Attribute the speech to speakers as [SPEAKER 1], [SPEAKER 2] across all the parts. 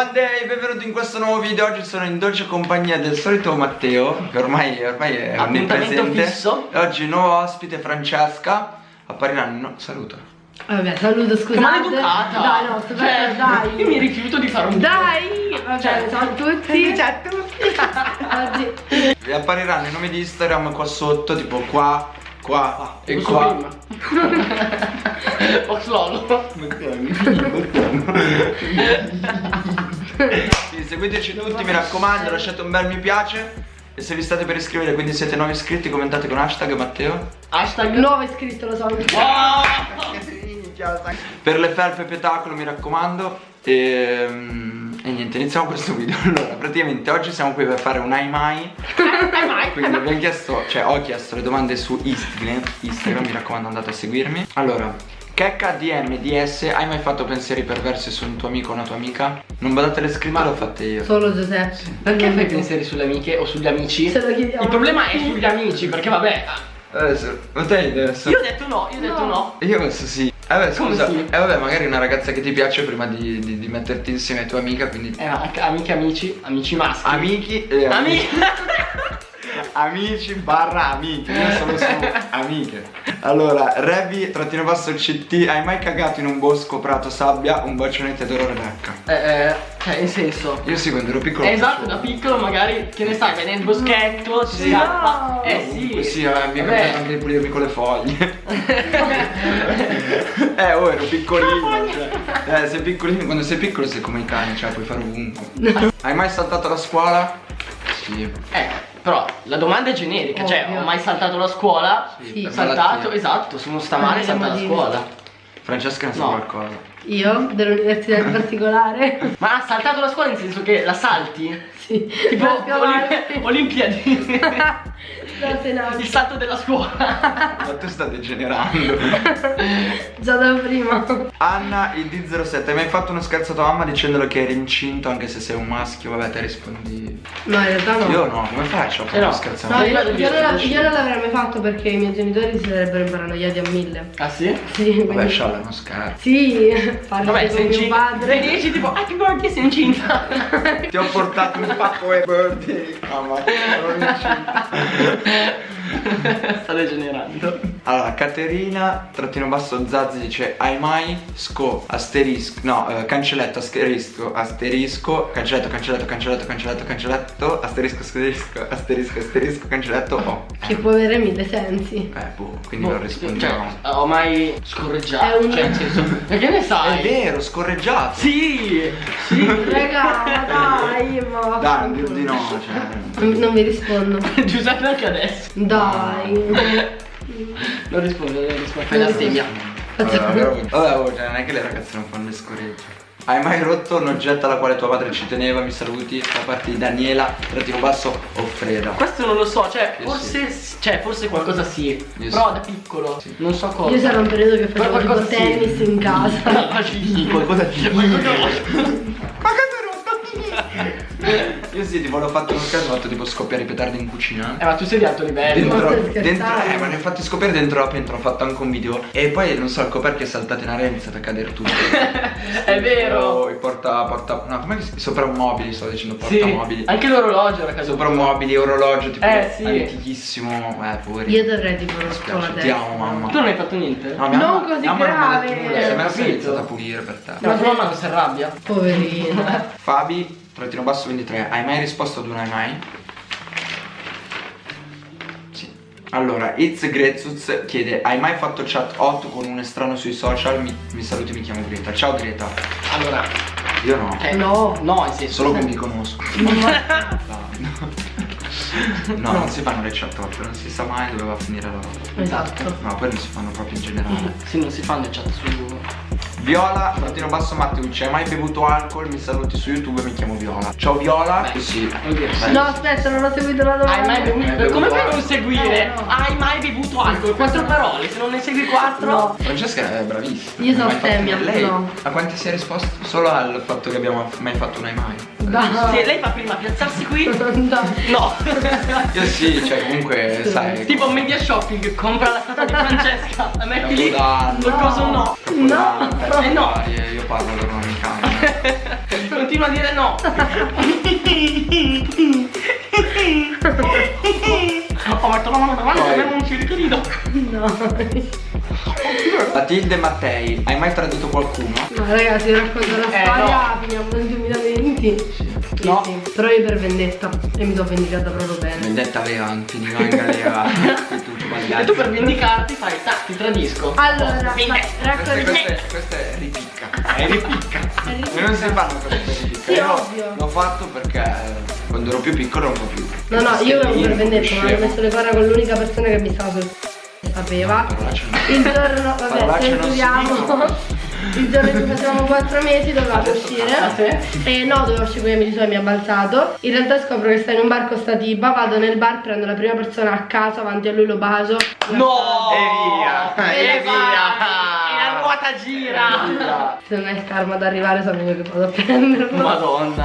[SPEAKER 1] Buon day, benvenuti in questo nuovo video Oggi sono in dolce compagnia del solito Matteo Che ormai, ormai è onnipresente
[SPEAKER 2] fisso.
[SPEAKER 1] E oggi nuovo ospite Francesca Appariranno, no, saluta
[SPEAKER 3] Vabbè, saluto, scusate.
[SPEAKER 2] Che maleducata!
[SPEAKER 3] Dai, no, sto
[SPEAKER 2] cioè,
[SPEAKER 3] dai.
[SPEAKER 2] Io mi rifiuto di fare un
[SPEAKER 3] Dai! Vabbè,
[SPEAKER 2] Cioè,
[SPEAKER 3] ciao a tutti. Ciao a tutti. Oggi.
[SPEAKER 1] Vi appariranno i nomi di Instagram qua sotto Tipo qua, qua e
[SPEAKER 2] Lo so
[SPEAKER 1] qua
[SPEAKER 2] prima. Oxlolo.
[SPEAKER 1] Sì, seguiteci tutti, mi raccomando, lasciate un bel mi piace E se vi state per iscrivere, quindi siete nuovi iscritti, commentate con hashtag Matteo
[SPEAKER 2] Hashtag
[SPEAKER 3] Nuovo iscritto, lo so.
[SPEAKER 2] Oh!
[SPEAKER 1] Per le felpe petacolo mi raccomando e, mm, e niente iniziamo questo video Allora praticamente oggi siamo qui per fare un ai mai Quindi abbiamo chiesto, cioè ho chiesto le domande su Instagram Instagram mi raccomando andate a seguirmi Allora Checca DM DS hai mai fatto pensieri perversi su un tuo amico o una tua amica? Non badate le scritte l'ho fatte io
[SPEAKER 3] Solo Giuseppe.
[SPEAKER 2] Perché fai pensieri sulle amiche o sugli amici?
[SPEAKER 3] Se lo chiediamo.
[SPEAKER 2] Il problema è sugli amici, perché vabbè.
[SPEAKER 1] Adesso, ma te adesso
[SPEAKER 2] Io ho detto no, io ho detto no.
[SPEAKER 1] Io penso sì Eh vabbè
[SPEAKER 2] Come
[SPEAKER 1] scusa
[SPEAKER 2] sì?
[SPEAKER 1] Eh vabbè magari una ragazza che ti piace prima di, di- di metterti insieme a tua amica Quindi
[SPEAKER 2] Eh, amiche, amici, amici maschi.
[SPEAKER 1] Amici e
[SPEAKER 2] Amici.
[SPEAKER 1] Amici barra amiche, io sono su amiche. Allora, Revi, trattino basso CT, hai mai cagato in un bosco, prato, sabbia? Un bacione d'oro Rebecca.
[SPEAKER 2] Eh, eh, cioè, in senso.
[SPEAKER 1] Io sì, quando ero piccolo.
[SPEAKER 2] Eh, esatto, da piccolo magari, che ne sai, vai nel boschetto, si
[SPEAKER 1] Sì.
[SPEAKER 2] scappa.
[SPEAKER 3] No.
[SPEAKER 2] Eh sì.
[SPEAKER 1] Sì, eh, mi è
[SPEAKER 2] Vabbè.
[SPEAKER 1] capitato anche di pulirmi con le foglie. eh, oh, ero piccolino. Cioè. Eh, sei piccolino, quando sei piccolo sei come i cani, cioè puoi fare ovunque. hai mai saltato la scuola? Sì.
[SPEAKER 2] Eh, però la domanda è generica, cioè
[SPEAKER 3] Ovvio.
[SPEAKER 2] ho mai saltato la scuola?
[SPEAKER 3] Sì.
[SPEAKER 2] Saltato,
[SPEAKER 1] malattia.
[SPEAKER 2] esatto, se uno sta male
[SPEAKER 3] Eh,
[SPEAKER 2] salta la scuola.
[SPEAKER 1] Francesca ne sa
[SPEAKER 2] No.
[SPEAKER 1] qualcosa.
[SPEAKER 3] Io, dell'università in particolare.
[SPEAKER 2] Ma ha saltato la scuola nel senso che la salti?
[SPEAKER 3] Sì.
[SPEAKER 2] Tipo Olim- Olimpiadi.
[SPEAKER 3] No.
[SPEAKER 2] Il salto della scuola.
[SPEAKER 1] Ma tu stai degenerando.
[SPEAKER 3] Già da prima.
[SPEAKER 1] Anna, il D07, hai mai fatto uno scherzo a tua mamma dicendole che eri incinto anche se sei un maschio? Vabbè, te rispondi.
[SPEAKER 3] No, in realtà no.
[SPEAKER 1] Io no, come faccio a fare
[SPEAKER 2] Eh no.
[SPEAKER 1] uno scherzo a
[SPEAKER 3] No,
[SPEAKER 1] mamma?
[SPEAKER 3] io,
[SPEAKER 2] Vado
[SPEAKER 3] io non,
[SPEAKER 2] esci.
[SPEAKER 3] io non l'avrei mai fatto perché i miei genitori si sarebbero imparanoiati a mille.
[SPEAKER 2] Ah sì?
[SPEAKER 3] Sì,
[SPEAKER 1] Vabbè,
[SPEAKER 3] quindi-
[SPEAKER 1] scialla, è uno scherzo.
[SPEAKER 3] Sì, parli
[SPEAKER 2] Vabbè,
[SPEAKER 3] con
[SPEAKER 2] sei
[SPEAKER 3] mio
[SPEAKER 2] incinta.
[SPEAKER 3] padre.
[SPEAKER 2] Dici tipo Happy birthday sei incinta.
[SPEAKER 1] Ti ho portato un pacco e birthday. Mamma, sono incinta. Yeah.
[SPEAKER 2] Sta degenerando.
[SPEAKER 1] Allora, Caterina, trattino basso Zazzi dice Hai mai sco, asterisco, no, eh, cancelletto, asterisco, asterisco, cancelletto, cancelletto, cancelletto, cancelletto, cancelletto, asterisco, asterisco, asterisco, asterisco, cancelletto, oh.
[SPEAKER 3] Che può avere mille sensi.
[SPEAKER 1] Eh, boh, quindi
[SPEAKER 2] Boh,
[SPEAKER 1] non rispondiamo.
[SPEAKER 2] Cioè, ho mai scorreggiato.
[SPEAKER 3] È un-
[SPEAKER 2] Cioè, nel senso. Perché ne sai?
[SPEAKER 1] È vero, scorreggiato.
[SPEAKER 2] Sì, sì.
[SPEAKER 3] Raga, ma dai, ma
[SPEAKER 1] Dai, di no, cioè.
[SPEAKER 3] Non, non vi rispondo.
[SPEAKER 2] Giuseppe anche adesso.
[SPEAKER 3] Dai.
[SPEAKER 2] Non rispondo, non rispondo. Fai
[SPEAKER 3] Non
[SPEAKER 2] la
[SPEAKER 3] rispondo.
[SPEAKER 2] stemmia.
[SPEAKER 1] Vabbè, vabbè, oh, cioè, non è che le ragazze non fanno le scorregge. Hai mai rotto un oggetto alla quale tua madre ci teneva? Mi saluti da parte di Daniela, trattino basso o Freda.
[SPEAKER 2] Questo non lo so, cioè
[SPEAKER 1] Io
[SPEAKER 2] forse, cioè forse qualcosa sì,
[SPEAKER 1] Io
[SPEAKER 2] però
[SPEAKER 1] sì.
[SPEAKER 2] da piccolo, non so cosa.
[SPEAKER 3] Io c'era un periodo che facevo tipo
[SPEAKER 2] qualcosa sì.
[SPEAKER 3] tennis in casa.
[SPEAKER 2] Ah, sì.
[SPEAKER 1] Qualcosa di
[SPEAKER 2] Qualcosa-
[SPEAKER 1] Ma cosa Io sì, tipo l'ho fatto in un caso, ho fatto tipo scoppiare i petardi in cucina.
[SPEAKER 2] Eh ma tu sei di alto livello.
[SPEAKER 1] Dentro, dentro, eh, ma ne ho fatti scoppiare dentro la pentola, ho fatto anche un video. E poi non so, il coperchio è saltato in aria e è iniziato a cadere tutto.
[SPEAKER 2] È vero.
[SPEAKER 1] Oh, i porta, porta, no, come si soprammobili, sto dicendo
[SPEAKER 2] Sì,
[SPEAKER 1] portamobili.
[SPEAKER 2] anche l'orologio era caso.
[SPEAKER 1] Soprammobili, orologio, tipo
[SPEAKER 2] Eh, sì.
[SPEAKER 1] antichissimo. Eh, poverino.
[SPEAKER 3] Io dovrei tipo
[SPEAKER 1] spiace,
[SPEAKER 3] scuola
[SPEAKER 1] ti amo mamma.
[SPEAKER 2] Tu non hai fatto niente?
[SPEAKER 1] No, mia
[SPEAKER 3] Non
[SPEAKER 1] mamma-
[SPEAKER 3] così
[SPEAKER 1] mia mamma non mi ha detto
[SPEAKER 3] grave.
[SPEAKER 1] nulla, se me la sei iniziata a pulire per te.
[SPEAKER 2] Ma tua mamma non si arrabbia?
[SPEAKER 3] Poverino.
[SPEAKER 1] Fabi, trattino basso 23, hai mai risposto ad un hai mai? Sì. Allora, It's Grezuz chiede, hai mai fatto chat hot con un estraneo sui social? Mi, mi saluti, mi chiamo Greta. Ciao Greta.
[SPEAKER 2] Allora,
[SPEAKER 1] Io no.
[SPEAKER 2] eh,
[SPEAKER 3] No.
[SPEAKER 2] No, senso.
[SPEAKER 1] Solo che mi conosco. No, non si fanno le chat hot, non si sa mai dove va a finire la roba.
[SPEAKER 3] Esatto.
[SPEAKER 1] No, poi non si fanno proprio in generale.
[SPEAKER 2] Sì, non si fanno i chat su.
[SPEAKER 1] Viola, trattino basso Matteucci, hai mai bevuto alcol? Mi saluti su YouTube, mi chiamo Viola. Ciao Viola.
[SPEAKER 2] Beh,
[SPEAKER 1] Sì.
[SPEAKER 2] Oddio.
[SPEAKER 3] No, aspetta, non ho seguito la domanda.
[SPEAKER 2] Hai mai bevuto?
[SPEAKER 1] Hai
[SPEAKER 2] Come fai a non seguire?
[SPEAKER 3] Eh, no.
[SPEAKER 2] Hai mai bevuto alcol? Quattro parole, se non ne segui quattro.
[SPEAKER 3] No.
[SPEAKER 1] Francesca è bravissima.
[SPEAKER 3] Io sono femmina,
[SPEAKER 1] Lei
[SPEAKER 3] no.
[SPEAKER 1] a quanti si è risposto? Solo al fatto che abbiamo mai fatto un hai mai.
[SPEAKER 3] Dai.
[SPEAKER 2] Sì, lei fa prima piazzarsi qui. No.
[SPEAKER 1] Io sì, cioè comunque sai.
[SPEAKER 2] tipo media shopping, compra la statua di Francesca, la metti lì. Qualcosa no.
[SPEAKER 1] Capodanno,
[SPEAKER 3] No.
[SPEAKER 1] Feste
[SPEAKER 2] Eh, no.
[SPEAKER 1] varie, Io parlo cambia.
[SPEAKER 2] Non continua a dire no. Ho messo la mano davanti e non ci ricordo.
[SPEAKER 3] No.
[SPEAKER 1] Matilde Mattei, hai mai tradito qualcuno?
[SPEAKER 3] No ragazzi, racconto la
[SPEAKER 2] Eh,
[SPEAKER 3] storia, finiamo nel 2020. Sì,
[SPEAKER 2] No.
[SPEAKER 3] sì. Però io per vendetta. E mi sono vendicata proprio bene.
[SPEAKER 1] Vendetta Vegan, finiva in galera. e
[SPEAKER 2] tu per vendicarti fai, tac, ti tradisco.
[SPEAKER 3] Allora, ma-
[SPEAKER 1] Questa, è- ripicca. È ripicca. E non si fanno per ripicca.
[SPEAKER 3] Sì,
[SPEAKER 1] Io
[SPEAKER 3] ovvio.
[SPEAKER 1] l'ho fatto perché quando ero più piccolo po' più.
[SPEAKER 3] No, no, io avevo per vendetta, ma ho messo le corna con l'unica persona che mi stava sul sapeva. Il giorno, vabbè,
[SPEAKER 1] non
[SPEAKER 3] censuriamo.
[SPEAKER 1] dicono.
[SPEAKER 3] Il giorno in cui facevamo 4 mesi dovevamo
[SPEAKER 2] Ah,
[SPEAKER 3] uscire.
[SPEAKER 2] sì?
[SPEAKER 3] E no, dovevo uscire con i amici suoi, mi ha balzato. In realtà scopro che sta in un bar con sta tipa, vado nel bar, prendo la prima persona a caso, avanti a lui lo bacio.
[SPEAKER 2] No!
[SPEAKER 1] E via!
[SPEAKER 3] E
[SPEAKER 2] E
[SPEAKER 3] via!
[SPEAKER 2] E la ruota gira!
[SPEAKER 3] Se non è il karma ad arrivare, sono io che vado a prenderlo.
[SPEAKER 2] Madonna.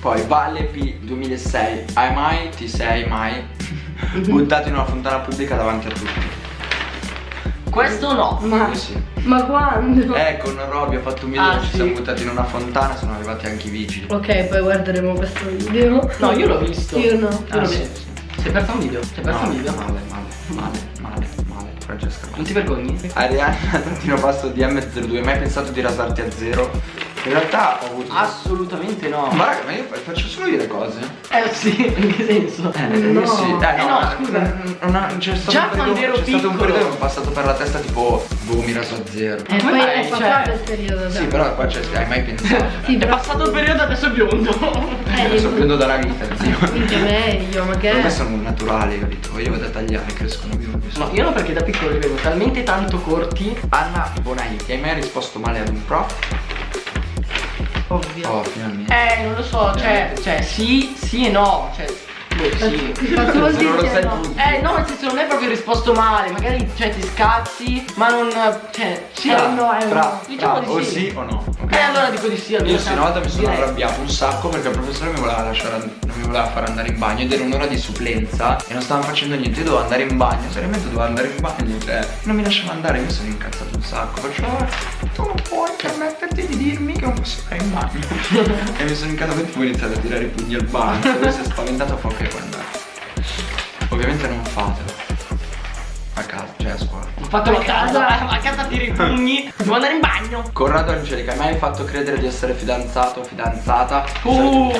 [SPEAKER 1] Poi Valle P 2006, hai mai, ti sei mai buttato in una fontana pubblica davanti a tutti?
[SPEAKER 2] Questo no.
[SPEAKER 3] Ma, ma quando?
[SPEAKER 1] Eh, con Robby ho fatto un video
[SPEAKER 2] Ah,
[SPEAKER 1] che ci
[SPEAKER 2] sì.
[SPEAKER 1] siamo buttati in una fontana, sono arrivati anche i vigili.
[SPEAKER 3] Ok, poi guarderemo questo video.
[SPEAKER 2] No, io l'ho visto.
[SPEAKER 3] Io no.
[SPEAKER 2] Io l'ho
[SPEAKER 1] sì,
[SPEAKER 2] visto.
[SPEAKER 1] sì.
[SPEAKER 2] Si è perso un video? Si è perso
[SPEAKER 1] No,
[SPEAKER 2] un video?
[SPEAKER 1] Male, male, male, male, male, Francesca.
[SPEAKER 2] Non ti vergogni?
[SPEAKER 1] Arianna, trattino basso DM02, hai mai pensato di rasarti a zero? In realtà ho avuto...
[SPEAKER 2] Assolutamente no.
[SPEAKER 1] Ma raga, ma io fa- faccio solo io le cose.
[SPEAKER 2] Eh sì, in che senso?
[SPEAKER 1] Eh,
[SPEAKER 3] No.
[SPEAKER 1] io sì. Eh,
[SPEAKER 2] Eh, no,
[SPEAKER 1] ma-
[SPEAKER 2] scusa.
[SPEAKER 1] non- non- c'è stato
[SPEAKER 2] Già
[SPEAKER 1] un periodo,
[SPEAKER 2] quando ero
[SPEAKER 1] c'è stato un
[SPEAKER 2] piccolo.
[SPEAKER 1] periodo che mi è passato per la testa tipo, boh, mi raso a zero.
[SPEAKER 3] E
[SPEAKER 2] Come
[SPEAKER 3] poi
[SPEAKER 2] mai?
[SPEAKER 3] è passato
[SPEAKER 2] Cioè-
[SPEAKER 3] il periodo.
[SPEAKER 1] Sì,
[SPEAKER 3] dai.
[SPEAKER 1] però qua c'è, hai mai pensato?
[SPEAKER 3] Sì,
[SPEAKER 2] È passato il periodo adesso è biondo.
[SPEAKER 3] Eh,
[SPEAKER 1] Sto prendendo dalla vita, zio.
[SPEAKER 3] Minchia meglio, ma che
[SPEAKER 1] Per me
[SPEAKER 3] è?
[SPEAKER 1] sono naturali, capito? Io vado a tagliare, crescono biondi.
[SPEAKER 2] No, io no perché da piccolo li vedo talmente tanto corti.
[SPEAKER 1] Anna Bonaiti, hai mai risposto male ad un prof?
[SPEAKER 3] Ovvio.
[SPEAKER 1] Oh, finalmente.
[SPEAKER 2] Eh, non lo so, cioè, cioè sì, sì e no. Cioè, sì.
[SPEAKER 1] Se non lo
[SPEAKER 3] dire
[SPEAKER 1] sai
[SPEAKER 3] no?
[SPEAKER 1] tu.
[SPEAKER 2] Eh no, nel senso non è proprio risposto male, magari cioè ti scazzi, ma non. cioè, sì
[SPEAKER 3] un no, è no.
[SPEAKER 2] Diciamo
[SPEAKER 1] tra,
[SPEAKER 2] di
[SPEAKER 1] o
[SPEAKER 2] sì.
[SPEAKER 1] sì o no. ok?
[SPEAKER 2] Eh allora dico di sì, almeno
[SPEAKER 1] Io sì, una volta mi sono
[SPEAKER 2] direi.
[SPEAKER 1] arrabbiato un sacco perché il professore mi voleva lasciare, non mi voleva far andare in bagno ed era un'ora di supplenza e non stavamo facendo niente, io dovevo andare in bagno, seriamente dovevo andare in bagno, cioè non mi lasciava andare, io mi sono incazzato un sacco, perciò tu non puoi permetterti di dirmi che non posso andare in bagno. e mi sono incazzato e tipo ho iniziato a tirare i pugni al lui si è spaventato fa ok puoi andare. Ovviamente non fatelo. A casa, cioè a scuola.
[SPEAKER 2] Ho fatto la
[SPEAKER 3] A
[SPEAKER 2] casa, a casa tiri i pugni, devo andare in bagno.
[SPEAKER 1] Corrado Angelica, hai mai fatto credere di essere fidanzato o fidanzata?
[SPEAKER 2] Uh.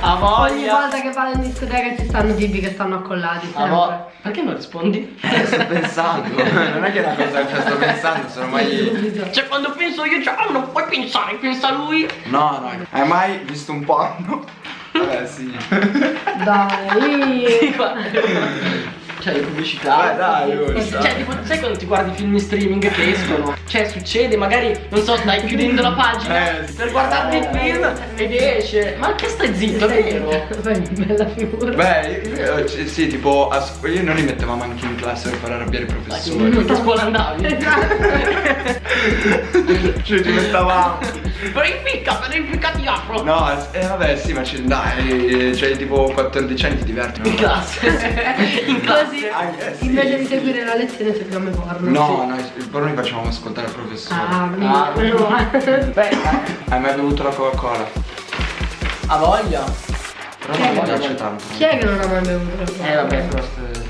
[SPEAKER 2] A
[SPEAKER 3] Ogni
[SPEAKER 2] voglia.
[SPEAKER 3] volta che vado in discoteca ci stanno tipi che stanno accollati.
[SPEAKER 2] A
[SPEAKER 3] sempre.
[SPEAKER 2] Perché non rispondi?
[SPEAKER 1] Eh, sto pensando, non è che è una cosa che sto pensando, sono mai.
[SPEAKER 2] Cioè quando penso io, cioè, oh, non puoi pensare, pensa lui.
[SPEAKER 1] No, no. Hai mai visto un porno? Vabbè, sì.
[SPEAKER 3] Dai.
[SPEAKER 2] Sì, guarda. Cioè le pubblicità.
[SPEAKER 1] Vai, dai, ora.
[SPEAKER 2] Cioè, tipo, sai quando ti guardi i film in streaming che escono? Cioè, succede, magari, non so, stai chiudendo la pagina
[SPEAKER 1] Eh, sì.
[SPEAKER 2] per guardarti il film ed esce. Ma che stai zitto, è vero?
[SPEAKER 3] Fai bella figura.
[SPEAKER 1] Beh, io- io- sì, sì, tipo, a io non li mettevamo anche in classe per far arrabbiare i professori.
[SPEAKER 2] Che scuola andavi?
[SPEAKER 1] Cioè, ci mettavamo.
[SPEAKER 2] Però impicca, però impicca ti apro.
[SPEAKER 1] No, eh, vabbè, sì, ma ci- dai, cioè, tipo 14 anni ti diverti.
[SPEAKER 2] In classe. In classe.
[SPEAKER 3] Così,
[SPEAKER 1] sì.
[SPEAKER 3] invece di seguire la lezione seguiamo porno.
[SPEAKER 1] No, no, il porno li facevamo ascoltare al professore.
[SPEAKER 3] Ah,
[SPEAKER 2] Ah,
[SPEAKER 3] male.
[SPEAKER 2] Beh,
[SPEAKER 1] Hai mai bevuto la Coca-Cola?
[SPEAKER 2] ha voglia.
[SPEAKER 1] Però
[SPEAKER 3] Chi
[SPEAKER 1] non mi piace tanto.
[SPEAKER 3] Chi è che non ha mai bevuto?
[SPEAKER 2] Eh vabbè, però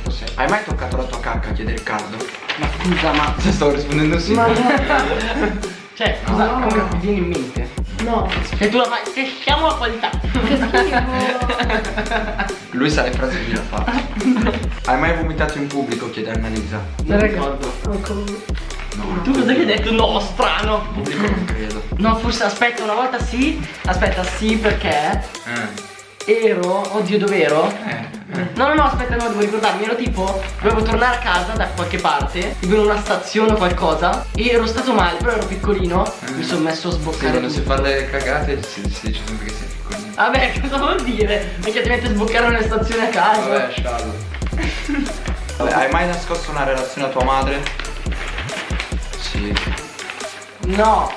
[SPEAKER 2] forse.
[SPEAKER 1] Hai mai toccato la tua cacca a chiedere caldo?
[SPEAKER 2] Ma scusa, ma.
[SPEAKER 1] Se stavo rispondendo sì.
[SPEAKER 3] Ma no,
[SPEAKER 2] Cioè, cosa
[SPEAKER 3] No.
[SPEAKER 2] come ti viene in mente?
[SPEAKER 3] No.
[SPEAKER 2] E tu la fai, se siamo la qualità.
[SPEAKER 3] Che schifo.
[SPEAKER 1] Lui sa le frasi che fa. Hai mai vomitato in pubblico? Chiede Annalisa.
[SPEAKER 2] Non ricordo.
[SPEAKER 1] No.
[SPEAKER 2] Tu cosa che hai detto? No, strano.
[SPEAKER 1] In pubblico non credo.
[SPEAKER 2] No, forse aspetta, una volta sì. Aspetta, sì, perché
[SPEAKER 1] Eh.
[SPEAKER 2] ero. Oddio, dov'ero?
[SPEAKER 1] Eh.
[SPEAKER 2] No, no, no, aspetta, no, devo ricordarmi. Ero tipo, dovevo tornare a casa da qualche parte, tipo in una stazione o qualcosa. E ero stato male, però ero piccolino.
[SPEAKER 1] Eh.
[SPEAKER 2] Mi sono messo a
[SPEAKER 1] Sì,
[SPEAKER 2] sboccare.
[SPEAKER 1] quando si
[SPEAKER 2] tutto.
[SPEAKER 1] fa le cagate si, si dice sempre che sei piccolino.
[SPEAKER 2] Vabbè, cosa vuol dire? Perché ti metti a sboccare nelle stazioni a caso.
[SPEAKER 1] Vabbè, sciallo. Vabbè, hai mai nascosto una relazione a tua madre? Sì.
[SPEAKER 2] No,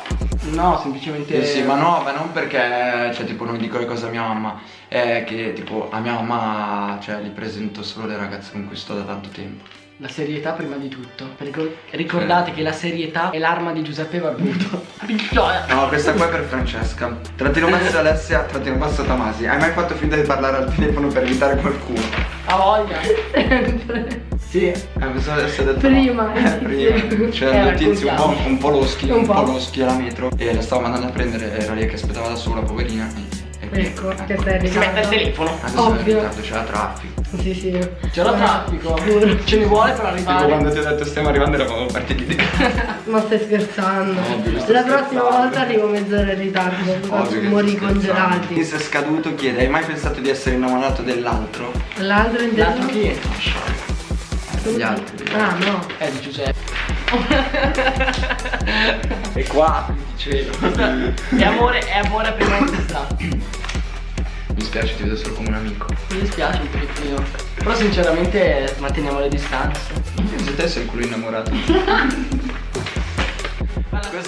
[SPEAKER 2] no, semplicemente.
[SPEAKER 1] Sì, sì, ma no, ma non perché, cioè, tipo, non dico le cose a mia mamma. È che, tipo, a mia mamma, cioè, gli presento solo le ragazze con cui sto da tanto tempo.
[SPEAKER 2] La serietà prima di tutto. Ricor- ricordate che la serietà è l'arma di Giuseppe Barbuto.
[SPEAKER 1] No, questa qua è per Francesca. Trattino basso Alessia, trattino basso Tomasi. Hai mai fatto finta di parlare al telefono per evitare qualcuno?
[SPEAKER 2] Ha voglia. Sì.
[SPEAKER 1] Eh, pensavo di essere detto
[SPEAKER 3] Prima,
[SPEAKER 1] no. Eh, prima. C'era un tizio un po', un po' loschi,
[SPEAKER 3] Un
[SPEAKER 1] un po'
[SPEAKER 3] po'.
[SPEAKER 1] loschi alla metro e la stavo mandando a prendere, era lì che aspettava da sola, poverina. E, e
[SPEAKER 3] Ecco, che stai in
[SPEAKER 2] Si mette il telefono.
[SPEAKER 1] Adesso è in
[SPEAKER 3] Ovvio.
[SPEAKER 1] ritardo, c'era traffico.
[SPEAKER 3] Sì, sì.
[SPEAKER 2] C'era traffico. Ce ne vuole per
[SPEAKER 1] Tipo
[SPEAKER 2] arrivare.
[SPEAKER 1] quando ti ho detto stiamo arrivando eravamo partiti di
[SPEAKER 3] Ma stai scherzando?
[SPEAKER 1] Ovvio,
[SPEAKER 3] La prossima
[SPEAKER 1] scherzando.
[SPEAKER 3] volta arrivo mezz'ora in ritardo.
[SPEAKER 1] Ovvio scherzando.
[SPEAKER 3] congelati.
[SPEAKER 1] Chi si è scaduto chiede, hai mai pensato di essere innamorato dell'altro?
[SPEAKER 3] L'altro in
[SPEAKER 2] L'altro chi è?
[SPEAKER 1] Gli altri.
[SPEAKER 3] Ah, no.
[SPEAKER 2] Eh, di Giuseppe.
[SPEAKER 1] E qua, dicevo.
[SPEAKER 2] È amore, è amore a prima vista.
[SPEAKER 1] Mi spiace, ti vedo solo come un amico.
[SPEAKER 2] Mi dispiace un pochettino. Però sinceramente manteniamo le distanze.
[SPEAKER 1] Se te sei il culo innamorato.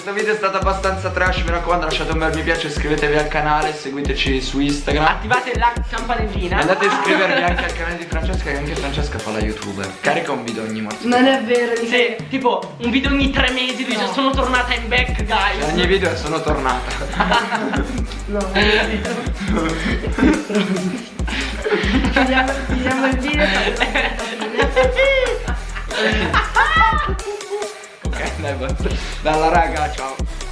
[SPEAKER 1] Questo video è stato abbastanza trash, mi raccomando lasciate un bel mi piace, iscrivetevi al canale, seguiteci su Instagram.
[SPEAKER 2] Attivate la campanellina.
[SPEAKER 1] Andate a iscrivervi anche al canale di Francesca, che anche Francesca fa la youtuber. Carica un video ogni morte.
[SPEAKER 3] Non è vero.
[SPEAKER 2] Sì, tipo un video ogni tre mesi dice
[SPEAKER 3] No.
[SPEAKER 2] sono tornata in back guys.
[SPEAKER 1] Ogni video è sono tornata.
[SPEAKER 3] No, non è vero. Chiudiamo chiudiamo il video.
[SPEAKER 1] ok, dai, raga, ciao.